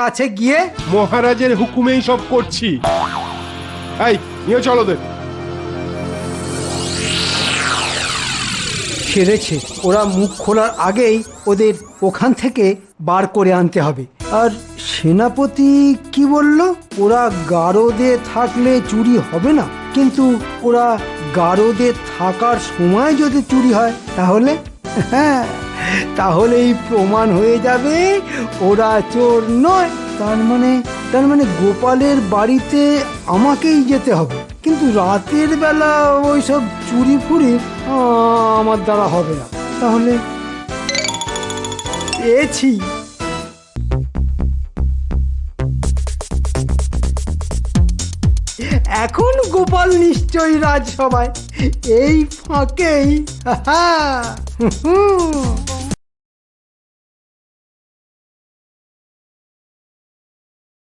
কাছে গিয়ে মহারাজের হুকুমেই সব করছি। এই নিয়ে চলো দে সেরেছে। ওরা মুখ খোলার আগেই ওদের ওখান থেকে বার করে আনতে হবে। আর সেনাপতি কি বলল? ওরা গারদে থাকলে চুরি হবে না। কিন্তু ওরা গারদে থাকার সময় যদি চুরি হয় তাহলে? হ্যাঁ। তাহলেই প্রমাণ হয়ে যাবে ওরা চোর নয়। তার মানে তার মানে গোপালের বাড়িতে আমাকেই যেতে হবে। কিন্তু রাতের বেলা ওইসব চুরি ফুরি আমার দ্বারা হবে না। তাহলে পেয়েছি এখন গোপাল নিশ্চয়ই রাজসভায়। এই ফাঁকেই। হা হা, হুম, হুম।